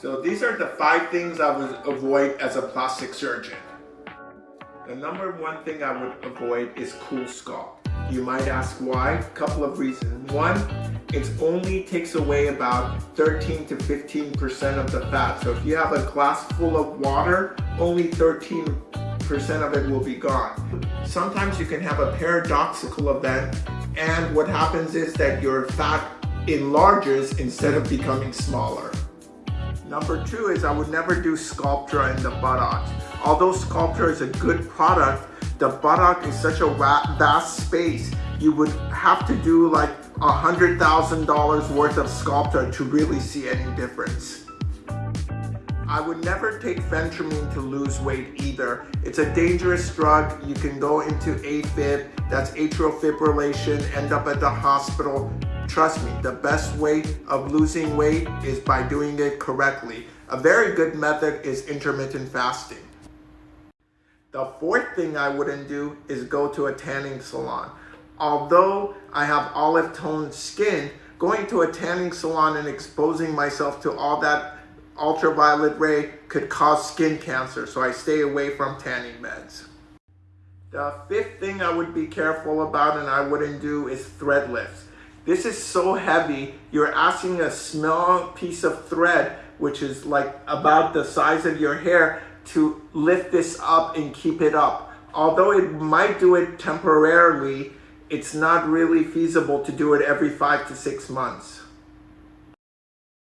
So these are the five things I would avoid as a plastic surgeon. The number one thing I would avoid is CoolSculpt. You might ask why? Couple of reasons. One, it only takes away about 13 to 15% of the fat. So if you have a glass full of water, only 13% of it will be gone. Sometimes you can have a paradoxical event and what happens is that your fat enlarges instead of becoming smaller. Number two is I would never do Sculptra in the buttocks. Although Sculptra is a good product, the buttock is such a vast space, you would have to do like a $100,000 worth of Sculptra to really see any difference. I would never take phentermine to lose weight either. It's a dangerous drug. You can go into AFib, that's atrial fibrillation, end up at the hospital. Trust me, the best way of losing weight is by doing it correctly. A very good method is intermittent fasting. The fourth thing I wouldn't do is go to a tanning salon. Although I have olive toned skin, going to a tanning salon and exposing myself to all that ultraviolet ray could cause skin cancer, so I stay away from tanning beds. The fifth thing I would be careful about and I wouldn't do is thread lifts. This is so heavy, you're asking a small piece of thread, which is like about the size of your hair, to lift this up and keep it up. Although it might do it temporarily, it's not really feasible to do it every five to six months.